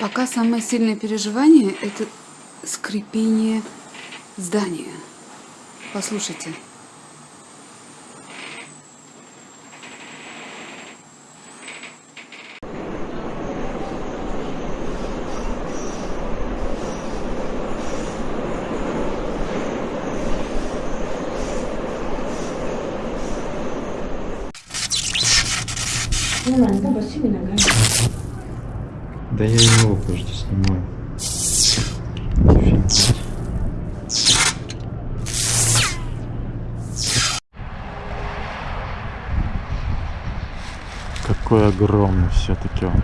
Пока самое сильное переживание – это скрипение здания. Послушайте. Ну ладно, большими ногами. Да я его просто снимаю. Какой огромный все-таки он.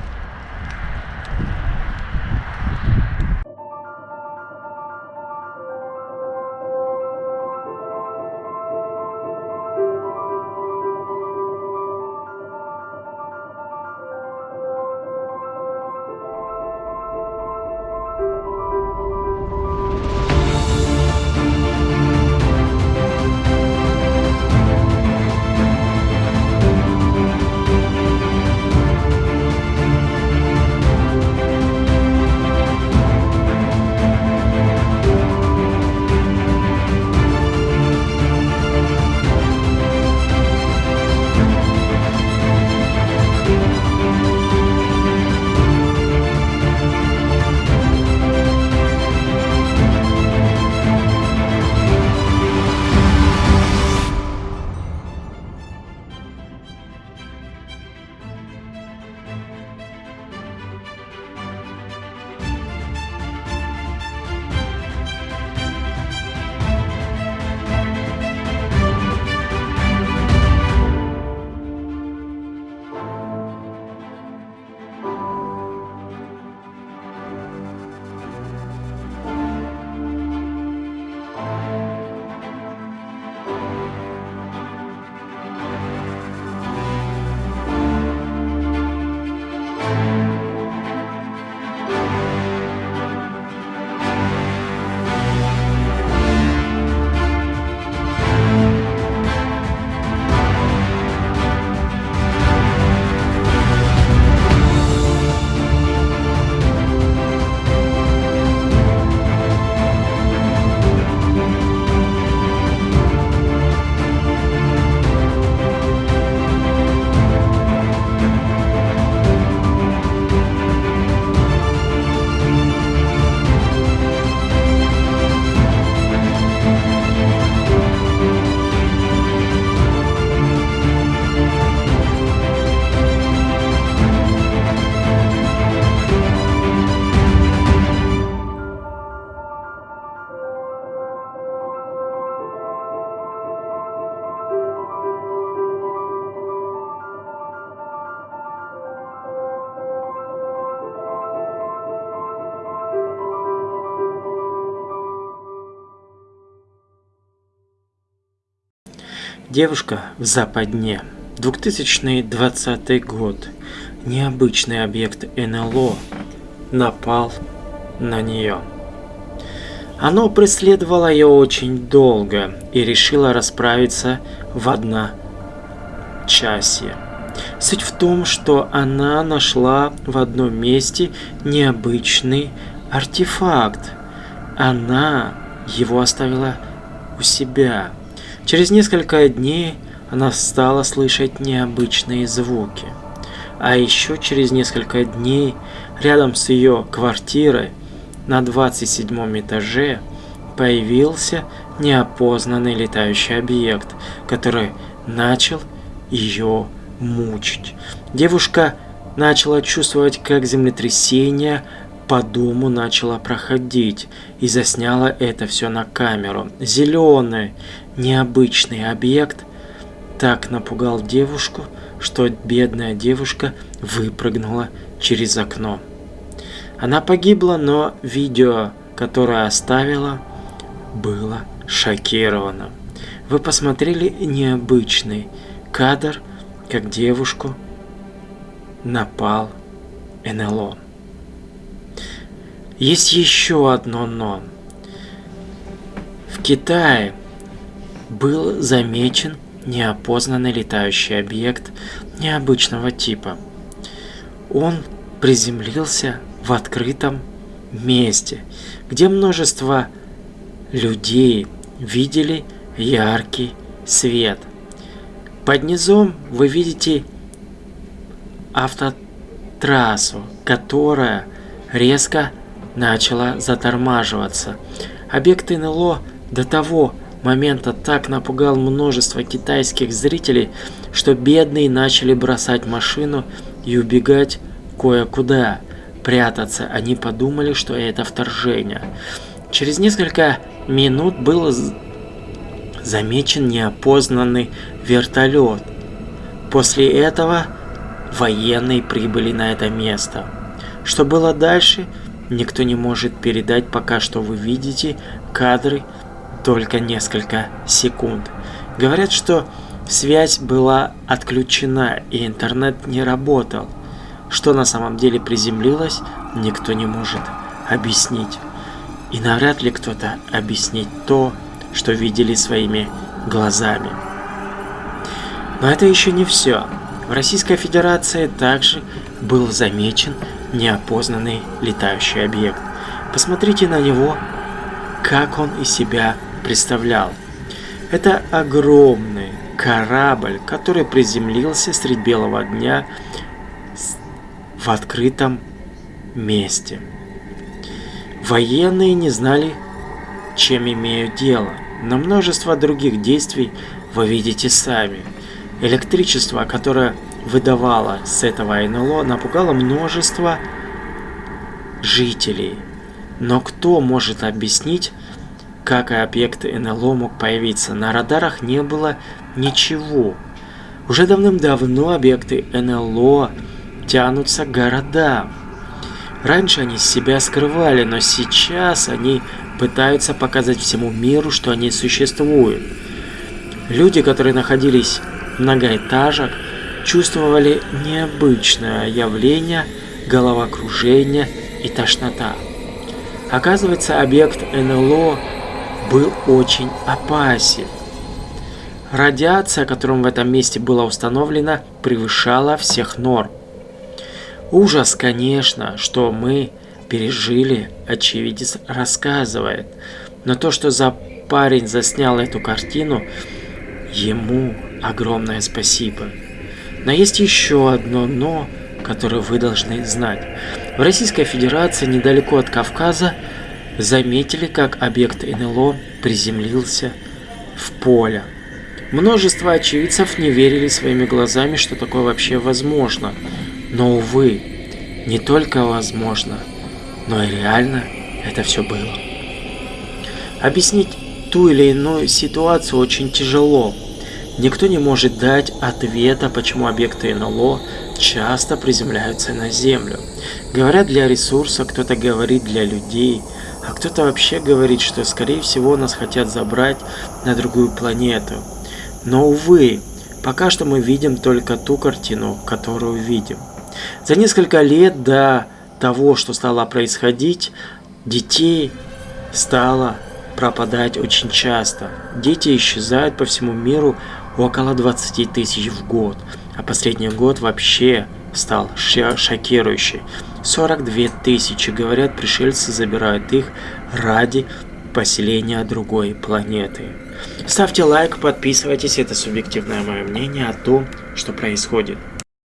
Девушка в западне. 2020 год. Необычный объект НЛО напал на нее. Оно преследовало ее очень долго и решило расправиться в одночасье. Суть в том, что она нашла в одном месте необычный артефакт. Она его оставила у себя. Через несколько дней она стала слышать необычные звуки. А еще через несколько дней рядом с ее квартирой на 27 этаже появился неопознанный летающий объект, который начал ее мучить. Девушка начала чувствовать, как землетрясение по дому начало проходить и засняла это все на камеру. Зеленый, необычный объект так напугал девушку, что бедная девушка выпрыгнула через окно. Она погибла, но видео, которое оставила, было шокированным. Вы посмотрели необычный кадр, как девушку напал НЛО. Есть еще одно но. В Китае был замечен неопознанный летающий объект необычного типа. Он приземлился в открытом месте, где множество людей видели яркий свет. Под низом вы видите автотрассу, которая резко начала затормаживаться. Объект НЛО до того момента так напугал множество китайских зрителей, что бедные начали бросать машину и убегать кое-куда. Прятаться они подумали, что это вторжение. Через несколько минут был замечен неопознанный вертолет. После этого военные прибыли на это место. Что было дальше, никто не может передать, пока что вы видите кадры только несколько секунд. Говорят, что связь была отключена и интернет не работал. Что на самом деле приземлилось, никто не может объяснить. И навряд ли кто-то объяснит то, что видели своими глазами. Но это еще не все. В Российской Федерации также был замечен неопознанный летающий объект. Посмотрите на него, как он из себя представлял. Это огромный корабль, который приземлился средь белого дня в открытом месте. Военные не знали, чем имеют дело, но множество других действий вы видите сами. Электричество, которое выдавало с этого НЛО, напугало множество жителей. Но кто может объяснить, как объект НЛО мог появиться? На радарах не было ничего. Уже давным-давно объекты НЛО тянутся к городам. Раньше они себя скрывали, но сейчас они пытаются показать всему миру, что они существуют. Люди, которые находились в многоэтажек, чувствовали необычное явление головокружения и тошнота. Оказывается, объект НЛО был очень опасен. Радиация, которым в этом месте была установлена, превышала всех норм. Ужас, конечно, что мы пережили, очевидец рассказывает. Но то, что за парень заснял эту картину, ему огромное спасибо. Но есть еще одно «но», которое вы должны знать. В Российской Федерации, недалеко от Кавказа, заметили, как объект НЛО приземлился в поле. Множество очевидцев не верили своими глазами, что такое вообще возможно. Но, увы, не только возможно, но и реально это все было. Объяснить ту или иную ситуацию очень тяжело. Никто не может дать ответа, почему объекты НЛО часто приземляются на Землю. Говорят для ресурса, кто-то говорит для людей, а кто-то вообще говорит, что скорее всего нас хотят забрать на другую планету. Но увы, пока что мы видим только ту картину, которую видим. За несколько лет до того, что стало происходить, детей стало пропадать очень часто. Дети исчезают по всему миру около 20 тысяч в год, а последний год вообще стал шокирующий. 42 тысячи, говорят, пришельцы забирают их ради поселения другой планеты. Ставьте лайк, подписывайтесь, это субъективное мое мнение о том, что происходит.